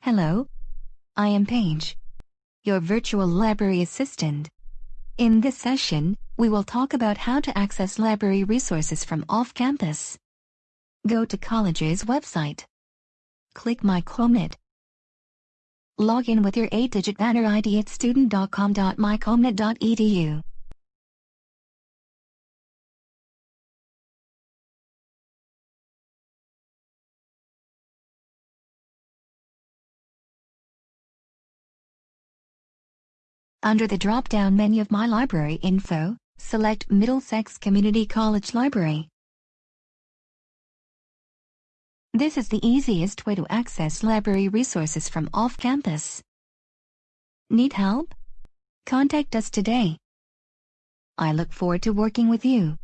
Hello. I am Paige, your virtual library assistant. In this session, we will talk about how to access library resources from off-campus. Go to college's website. Click My CommNet. Log in with your 8-digit banner ID at student.com.mycommnet.edu. Under the drop-down menu of My Library Info, select Middlesex Community College Library. This is the easiest way to access library resources from off-campus. Need help? Contact us today. I look forward to working with you.